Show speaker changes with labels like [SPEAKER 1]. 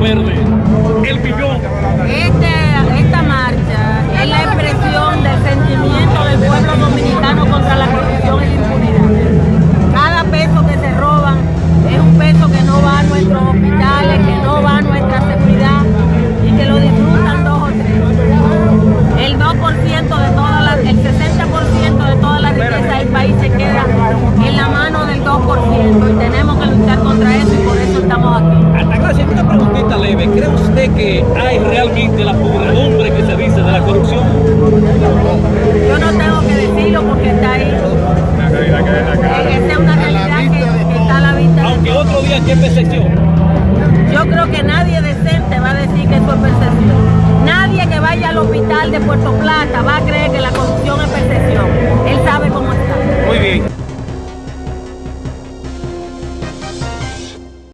[SPEAKER 1] verde. El pipión
[SPEAKER 2] Yo no tengo que decirlo porque está ahí. Esa es una realidad que, que está a la vista. de
[SPEAKER 1] Aunque
[SPEAKER 2] todos.
[SPEAKER 1] otro día en percepción.
[SPEAKER 2] Yo creo que nadie decente va a decir que eso es percepción. Nadie que vaya al hospital de Puerto Plata va a creer